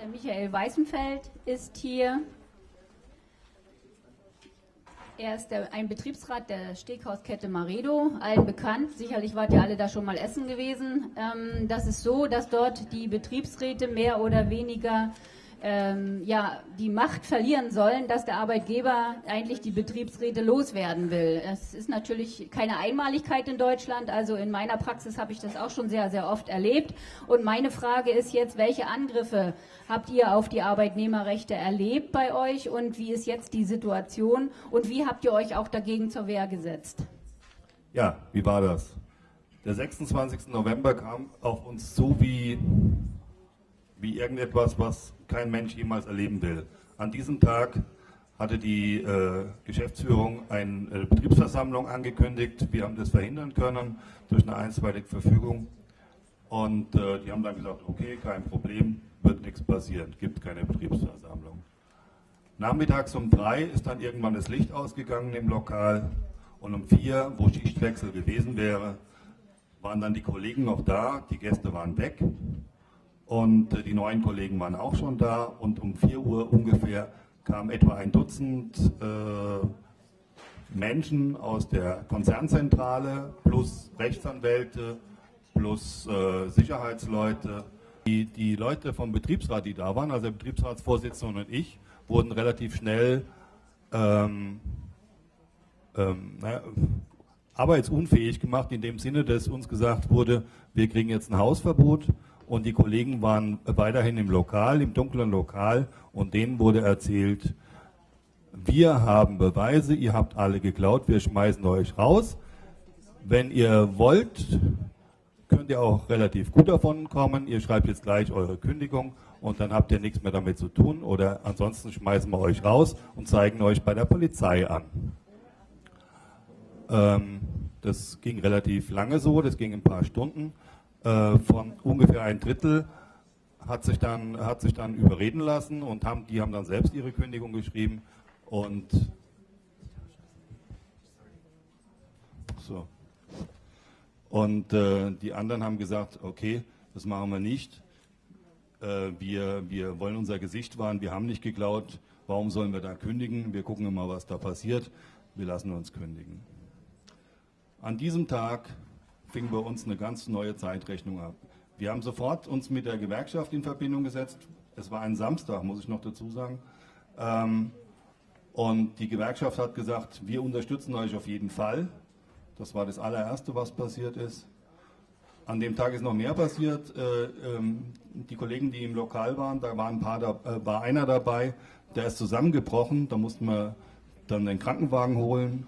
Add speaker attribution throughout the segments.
Speaker 1: Der Michael Weißenfeld ist hier. Er ist der, ein Betriebsrat der Steakhauskette Maredo, allen bekannt. Sicherlich wart ihr alle da schon mal essen gewesen. Ähm, das ist so, dass dort die Betriebsräte mehr oder weniger ähm, ja, die Macht verlieren sollen, dass der Arbeitgeber eigentlich die Betriebsräte loswerden will. Es ist natürlich keine Einmaligkeit in Deutschland, also in meiner Praxis habe ich das auch schon sehr, sehr oft erlebt. Und meine Frage ist jetzt, welche Angriffe habt ihr auf die Arbeitnehmerrechte erlebt bei euch und wie ist jetzt die Situation und wie habt ihr euch auch dagegen zur Wehr gesetzt?
Speaker 2: Ja, wie war das? Der 26. November kam auf uns zu wie wie irgendetwas, was kein Mensch jemals erleben will. An diesem Tag hatte die äh, Geschäftsführung eine äh, Betriebsversammlung angekündigt. Wir haben das verhindern können durch eine einstweilige Verfügung. Und äh, die haben dann gesagt, okay, kein Problem, wird nichts passieren, gibt keine Betriebsversammlung. Nachmittags um drei ist dann irgendwann das Licht ausgegangen im Lokal und um vier, wo Schichtwechsel gewesen wäre, waren dann die Kollegen noch da, die Gäste waren weg und äh, die neuen Kollegen waren auch schon da und um 4 Uhr ungefähr kam etwa ein Dutzend äh, Menschen aus der Konzernzentrale plus Rechtsanwälte plus äh, Sicherheitsleute. Die, die Leute vom Betriebsrat, die da waren, also der Betriebsratsvorsitzende und ich, wurden relativ schnell ähm, ähm, naja, arbeitsunfähig gemacht, in dem Sinne, dass uns gesagt wurde, wir kriegen jetzt ein Hausverbot und die Kollegen waren weiterhin im Lokal, im dunklen Lokal und denen wurde erzählt, wir haben Beweise, ihr habt alle geklaut, wir schmeißen euch raus. Wenn ihr wollt, könnt ihr auch relativ gut davon kommen. Ihr schreibt jetzt gleich eure Kündigung und dann habt ihr nichts mehr damit zu tun oder ansonsten schmeißen wir euch raus und zeigen euch bei der Polizei an. Ähm, das ging relativ lange so, das ging ein paar Stunden. Äh, von ungefähr ein Drittel hat sich dann, hat sich dann überreden lassen und haben, die haben dann selbst ihre Kündigung geschrieben und so. Und äh, die anderen haben gesagt, okay, das machen wir nicht. Äh, wir, wir wollen unser Gesicht wahren, wir haben nicht geklaut, warum sollen wir da kündigen? Wir gucken immer, was da passiert, wir lassen uns kündigen. An diesem Tag fing bei uns eine ganz neue Zeitrechnung ab. Wir haben sofort uns mit der Gewerkschaft in Verbindung gesetzt. Es war ein Samstag, muss ich noch dazu sagen. Ähm, und die Gewerkschaft hat gesagt, wir unterstützen euch auf jeden Fall. Das war das allererste, was passiert ist. An dem Tag ist noch mehr passiert. Äh, ähm, die Kollegen, die im Lokal waren, da war, ein paar da, äh, war einer dabei, der ist zusammengebrochen. Da mussten wir dann den Krankenwagen holen.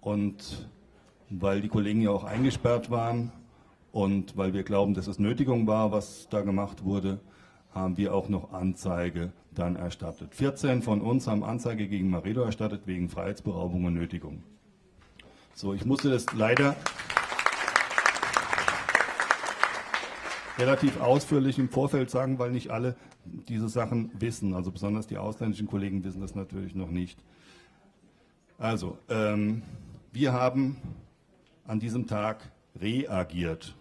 Speaker 2: Und weil die Kollegen ja auch eingesperrt waren und weil wir glauben, dass es Nötigung war, was da gemacht wurde, haben wir auch noch Anzeige dann erstattet. 14 von uns haben Anzeige gegen Maredo erstattet wegen Freiheitsberaubung und Nötigung. So, ich musste das leider relativ ausführlich im Vorfeld sagen, weil nicht alle diese Sachen wissen. Also besonders die ausländischen Kollegen wissen das natürlich noch nicht. Also, ähm, wir haben an diesem Tag reagiert.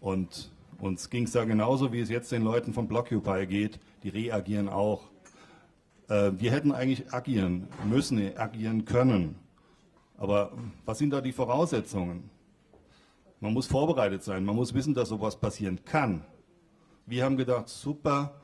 Speaker 2: Und uns ging es da genauso, wie es jetzt den Leuten von Blockupy geht, die reagieren auch. Äh, wir hätten eigentlich agieren müssen, agieren können. Aber was sind da die Voraussetzungen? Man muss vorbereitet sein, man muss wissen, dass sowas passieren kann. Wir haben gedacht, super,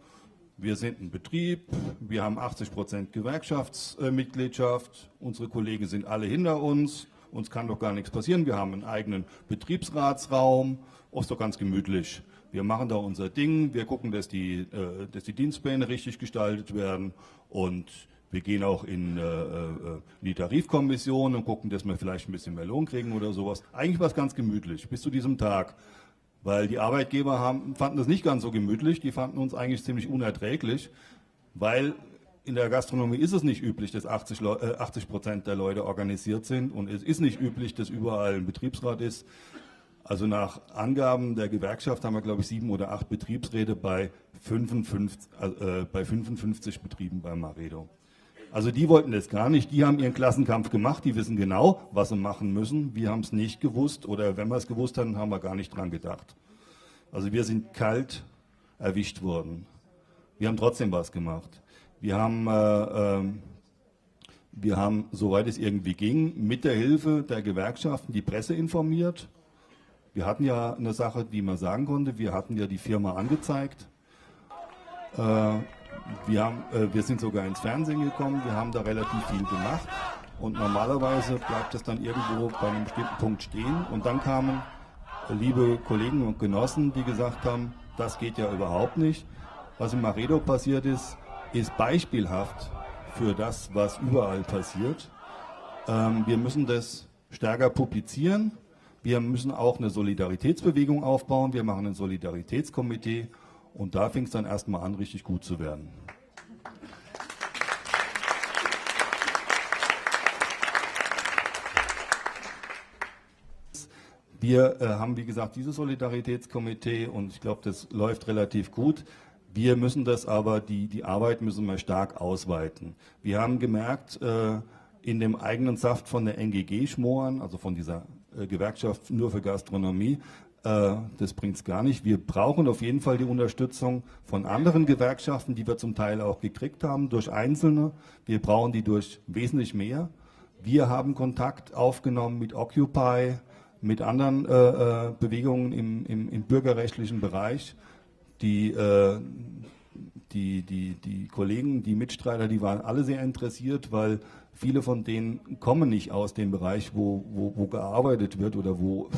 Speaker 2: wir sind ein Betrieb, wir haben 80 Prozent Gewerkschaftsmitgliedschaft, unsere Kollegen sind alle hinter uns, uns kann doch gar nichts passieren. Wir haben einen eigenen Betriebsratsraum, ist doch ganz gemütlich. Wir machen da unser Ding, wir gucken, dass die, äh, dass die Dienstpläne richtig gestaltet werden und wir gehen auch in, äh, äh, in die Tarifkommission und gucken, dass wir vielleicht ein bisschen mehr Lohn kriegen oder sowas. Eigentlich war es ganz gemütlich, bis zu diesem Tag. Weil die Arbeitgeber haben, fanden das nicht ganz so gemütlich, die fanden uns eigentlich ziemlich unerträglich, weil in der Gastronomie ist es nicht üblich, dass 80, äh, 80 Prozent der Leute organisiert sind und es ist nicht üblich, dass überall ein Betriebsrat ist. Also nach Angaben der Gewerkschaft haben wir, glaube ich, sieben oder acht Betriebsräte bei 55, äh, bei 55 Betrieben bei Maredo. Also die wollten das gar nicht, die haben ihren Klassenkampf gemacht, die wissen genau, was sie machen müssen. Wir haben es nicht gewusst oder wenn wir es gewusst haben, haben wir gar nicht dran gedacht. Also wir sind kalt erwischt wurden. Wir haben trotzdem was gemacht. Wir haben, äh, äh, wir haben, soweit es irgendwie ging, mit der Hilfe der Gewerkschaften die Presse informiert. Wir hatten ja eine Sache, die man sagen konnte. Wir hatten ja die Firma angezeigt. Äh, wir, haben, äh, wir sind sogar ins Fernsehen gekommen. Wir haben da relativ viel gemacht. Und normalerweise bleibt es dann irgendwo bei einem bestimmten Punkt stehen. Und dann kamen liebe Kollegen und Genossen, die gesagt haben, das geht ja überhaupt nicht. Was in Maredo passiert ist, ist beispielhaft für das, was überall passiert. Ähm, wir müssen das stärker publizieren. Wir müssen auch eine Solidaritätsbewegung aufbauen. Wir machen ein Solidaritätskomitee. Und da fing es dann erstmal an, richtig gut zu werden. Wir äh, haben, wie gesagt, dieses Solidaritätskomitee und ich glaube, das läuft relativ gut. Wir müssen das aber, die, die Arbeit müssen wir stark ausweiten. Wir haben gemerkt, äh, in dem eigenen Saft von der NGG schmoren, also von dieser äh, Gewerkschaft nur für Gastronomie, äh, das bringt es gar nicht. Wir brauchen auf jeden Fall die Unterstützung von anderen Gewerkschaften, die wir zum Teil auch gekriegt haben, durch Einzelne. Wir brauchen die durch wesentlich mehr. Wir haben Kontakt aufgenommen mit Occupy, mit anderen äh, äh, Bewegungen im, im, im, bürgerrechtlichen Bereich. Die, äh, die, die, die Kollegen, die Mitstreiter, die waren alle sehr interessiert, weil viele von denen kommen nicht aus dem Bereich, wo, wo, wo gearbeitet wird oder wo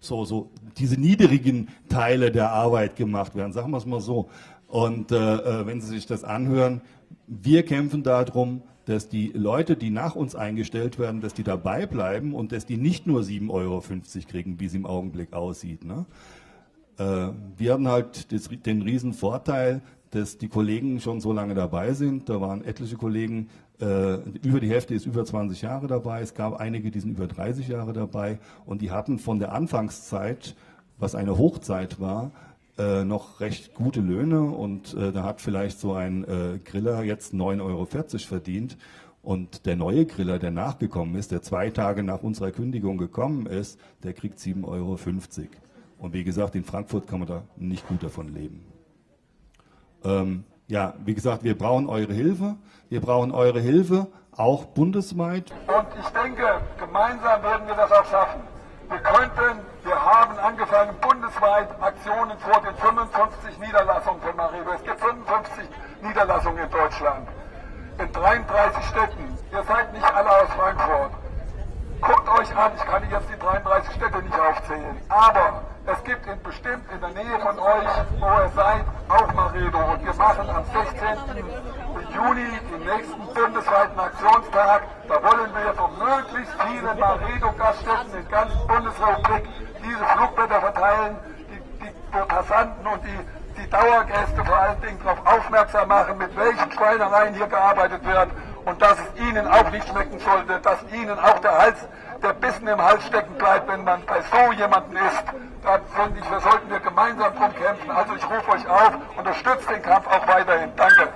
Speaker 2: so, so diese niedrigen Teile der Arbeit gemacht werden, sagen wir es mal so. Und äh, äh wenn Sie sich das anhören, wir kämpfen darum, dass die Leute, die nach uns eingestellt werden, dass die dabei bleiben und dass die nicht nur 7,50 Euro kriegen, wie es im Augenblick aussieht. Ne? Äh, wir hatten halt den riesen Vorteil, dass die Kollegen schon so lange dabei sind. Da waren etliche Kollegen, äh, über die Hälfte ist über 20 Jahre dabei. Es gab einige, die sind über 30 Jahre dabei. Und die hatten von der Anfangszeit, was eine Hochzeit war, äh, noch recht gute Löhne und äh, da hat vielleicht so ein äh, Griller jetzt 9,40 Euro verdient und der neue Griller, der nachgekommen ist, der zwei Tage nach unserer Kündigung gekommen ist, der kriegt 7,50 Euro. Und wie gesagt, in Frankfurt kann man da nicht gut davon leben. Ähm, ja, wie gesagt, wir brauchen eure Hilfe. Wir brauchen eure Hilfe, auch bundesweit.
Speaker 3: Und ich denke, gemeinsam werden wir das auch schaffen. Wir könnten, wir haben angefangen bundesweit Aktionen vor den 55 Niederlassungen von Maribo. Es gibt 55 Niederlassungen in Deutschland, in 33 Städten. Ihr seid nicht alle aus Frankfurt. Guckt euch an, ich kann jetzt die 33 Städte nicht aufzählen, aber es gibt in bestimmt in der Nähe von euch, wo ihr seid, auch Maredo. Und wir machen am 16. Juni den nächsten bundesweiten Aktionstag. Da wollen wir von möglichst vielen Maredo-Gaststätten in ganz Bundesrepublik diese Flugblätter verteilen, die, die Passanten und die, die Dauergäste vor allen Dingen darauf aufmerksam machen, mit welchen Schweinereien hier gearbeitet wird und dass es ihnen auch nicht schmecken sollte, dass ihnen auch der Hals, der Bissen im Hals stecken bleibt, wenn man bei so jemandem ist. Da sollten wir gemeinsam drum kämpfen. Also ich rufe euch auf, unterstützt den Kampf auch weiterhin. Danke.